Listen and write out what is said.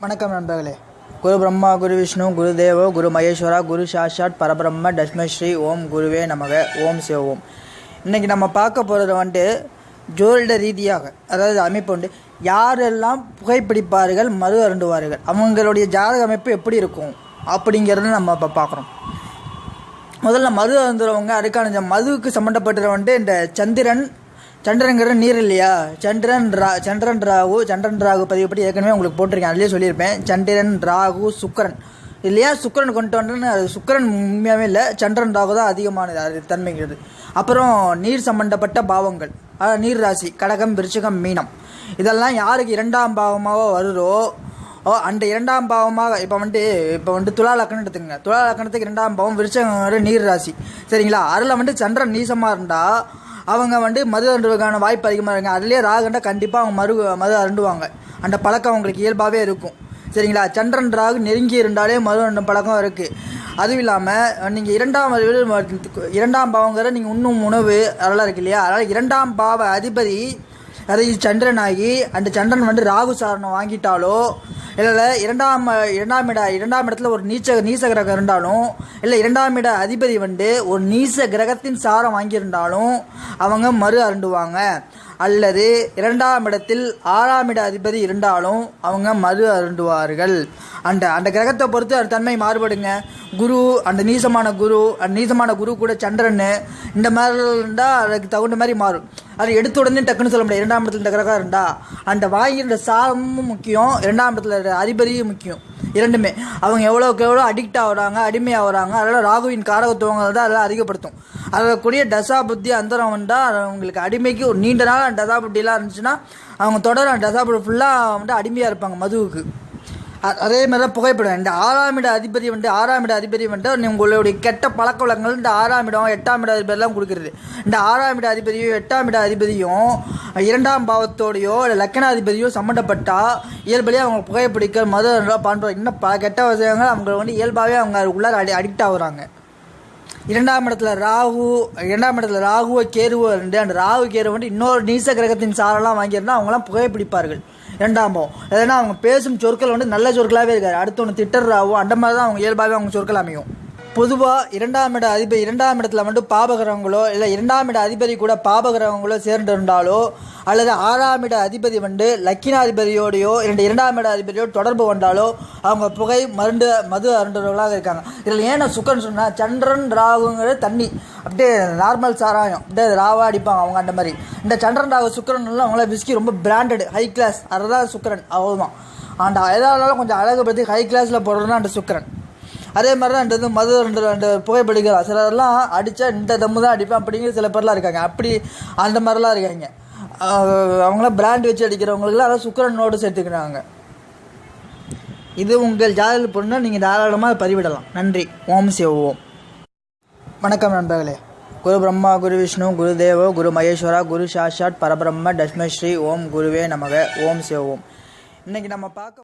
வணக்கம் நண்பர்களே. குரு பிரம்மா குரு விஷ்ணு குரு தேவோ குரு மகேஸ்வரா குரு சாஷாட் பரபிரம்ம தஷ்மஸ்ரீ ஓம் குருவே நமக. ஓம் சிவ ஓம். இன்றைக்கி நம்ம பார்க்க போகிறது வந்துட்டு ஜோதிட ரீதியாக அதாவது அமைப்பு உண்டு யாரெல்லாம் புகைப்பிடிப்பார்கள் மது அருண்டுவார்கள் அவங்களுடைய ஜாதக அமைப்பு எப்படி இருக்கும் அப்படிங்கிறத நம்ம இப்போ பார்க்குறோம் முதல்ல மது அருந்துறவங்க அதுக்கான மதுவுக்கு சம்மந்தப்பட்டது வந்துட்டு இந்த சந்திரன் சந்திரங்கிற நீர் இல்லையா? சந்திரன் ரா சந்திரன் ராகு சந்திரன் ராகு பதிவு பற்றி ஏற்கனவே உங்களுக்கு போட்டிருக்கேன். அதுலேயே சொல்லியிருப்பேன். சந்திரன் ராகு சுக்கரன். இல்லையா? சுக்கரன் கொண்டு வந்தேன்னு அது சுக்கரன் உண்மையாகவே இல்லை. சந்திரன் ராகு தான் அதிகமானது. அது தன்மைங்கிறது. அப்புறம் நீர் சம்பந்தப்பட்ட பாவங்கள். அதாவது நீர் ராசி கடகம் விருச்சிகம் மீனம். இதெல்லாம் யாருக்கு இரண்டாம் பாவமாக வருதோ? ஓ அந்த இரண்டாம் பாவமாக இப்போ வந்துட்டு இப்போ வந்துட்டு துலா லக்கணம் எடுத்துங்க துலா லக்கணத்துக்கு இரண்டாம் பாவம் விருச்சகம் நீர் ராசி சரிங்களா? அதில் வந்துட்டு சந்திரன் நீசமாக இருந்தால் அவங்க வந்து மது அருண்டுவதற்கான வாய்ப்பு அதிகமாக இருக்குங்க. அதுலேயே ராகுண்டா கண்டிப்பாக அவங்க மறு மது அருண்டுவாங்க அந்த பழக்கம் அவங்களுக்கு இயல்பாகவே இருக்கும். சரிங்களா? சந்திரன் ராகு நெருங்கி இருந்தாலே மது அருண்டும் பழக்கம் இருக்குது அதுவும் இல்லாமல் நீங்கள் இரண்டாம் இரண்டாம் பாவங்கிற நீங்கள் உண்ணும் உணவு அதெல்லாம் இருக்கு இல்லையா? அதனால் இரண்டாம் பாவ அதிபதி அதை சந்திரனாகி அந்த சந்திரன் வந்து ராகு சாரணம் வாங்கிட்டாலோ இல்லை இரண்டாம் இரண்டாம் இட இரண்டாம் இடத்துல ஒரு நீச்ச நீச கிரகம் இருந்தாலும் இல்லை இரண்டாம் இட அதிபதி வந்து ஒரு நீச கிரகத்தின் சாரம் வாங்கியிருந்தாலும் அவங்க மறு அருண்டுவாங்க அல்லது இரண்டாம் இடத்தில் ஆறாம் இட அதிபதி இருந்தாலும் அவங்க மறு அருண்டுவார்கள் அந்த அந்த கிரகத்தை பொறுத்து அது தன்மை மாறுபடுங்க. குரு அந்த நீசமான குரு அந்த நீசமான குரு கூட சந்திரன் இந்த மாதிரி இருந்தால் அதுக்கு தகுந்த மாதிரி மாறும். அது எடுத்த உடனே டக்குன்னு சொல்ல முடியாது. இரண்டாம் இடத்துல இந்த கிரகம் இருந்தா அந்த வாங்கிற சாரமும் முக்கியம். இரண்டாம் இடத்துல அதிபதியும் முக்கியம். இரண்டுமே. அவங்க எவ்வளோக்கு எவ்வளோ அடிக்ட் ஆகுறாங்க அடிமையாகிறாங்க அதனால் ராகுவின் காரகத்துவங்கள் தான் அதெல்லாம் அதிகப்படுத்தும். அதில் கூடிய தசா புத்தி அந்தரம் வந்தால் அவங்களுக்கு அடிமைக்கு ஒரு நீண்ட நாள் தசா புத்திலாம் இருந்துச்சுன்னா அவங்க தொடர தசா புத்தி ஃபுல்லாக வந்து அடிமையாக இருப்பாங்க மதுவுக்கு. அதே மாதிரி தான் புகைப்படம். இந்த ஆறாம் இட அதிபதி வந்து ஆறாம் இட அதிபதி வந்து உங்களுடைய கெட்ட பழக்க வழக்கங்கள் இந்த ஆறாம் இடம் எட்டாம் இட அதிபதிலாம் கொடுக்குறது. இந்த ஆறாம் இட அதிபதியும் எட்டாம் இட அதிபதியும் இரண்டாம் பாவத்தோடையோ இல்லை லக்கணாதிபதியோ சம்மந்தப்பட்டால் இயல்படியாக அவங்க புகைப்பிடிக்க மது பண்ணுறோம் இன்னும் பல கெட்ட விஷயங்கள் அவங்க வந்து இயல்பாகவே அவங்க உள்ளார அடி அடிக்ட் ஆகுறாங்க. இரண்டாம் இடத்துல ராகு இரண்டாம் இடத்துல ராகுவை கேருவோ இருந்து அந்த ராகு கேரு வந்து இன்னொரு நீச கிரகத்தின் சாரெல்லாம் வாங்கியிருந்தால் அவங்களாம் புகைப்பிடிப்பார்கள் ரெண்டாமோ? ஏன்னா அவங்க பேசும் சொற்கள் வந்து நல்ல சொற்களாகவே இருக்காது. ஒன்று திட்டர்றாவோ அந்த மாதிரி தான் அவங்க இயல்பாகவே அவங்க சொற்கள் அமையும். பொதுவாக இரண்டாம் இட அதிபதி இரண்டாம் இடத்துல வந்து பாபகிரகங்களோ இல்லை இரண்டாம் இட அதிபதி கூட பாபகிரகங்களோ சேர்ந்து இருந்தாலோ அல்லது ஆறாம் இட அதிபதி வந்து லக்கினாதிபதியோடையோ இரண்டு இரண்டாம் இட அதிபதியோடு தொடர்பு கொண்டாலோ அவங்க புகை மருந்து மது அருண்டவர்களாக இருக்காங்க. இதில் ஏன்னா சுக்கன் சொன்னால் சந்திரன் ராகுங்கிறது தண்ணி. அப்படியே நார்மல் சாராயம். அப்படியே ராவா அடிப்பாங்க அவங்க அந்த மாதிரி. இந்த சந்திரன் ராகு சுக்கரன்லாம் அவங்கள விஸ்கி ரொம்ப பிராண்டடு ஹை கிளாஸ் அதுதான் சுக்கரன். அவ்வளோதான் அந்த எதாவது கொஞ்சம் அழகு பற்றி ஹை கிளாஸில் போடுறதுனா அந்த சுக்கரன். அதே மாதிரி தான் இந்த மது ரெண்டு ரெண்டு புகைப்பிடிக்கலாம் சிலர்லாம் அடித்தா இந்த தம்மு தான் அடிப்பேன் அப்படிங்கிற சில பேர்லாம் இருக்காங்க. அப்படி அந்த மாதிரிலாம் இருக்காங்க. அவங்களாம் பிராண்ட் வச்சு அடிக்கிறவங்களுக்குலாம் அதான் நோட்டு சேர்த்துக்கிறாங்க. இது உங்கள் ஜாதகத்தில் பொண்ணு நீங்கள் தாராளமாக பதிவிடலாம். நன்றி. ஓம் சிவ ஓம். வணக்கம் நண்பர்களே. குரு பிரம்மா குரு விஷ்ணு குரு தேவோ குரு மகேஸ்வரா குரு சாஷாட் பரபிரம்ம தஷ்மஸ்ரீ ஓம் குருவே நமக. ஓம் சிவோம் இன்றைக்கி நம்ம பார்க்க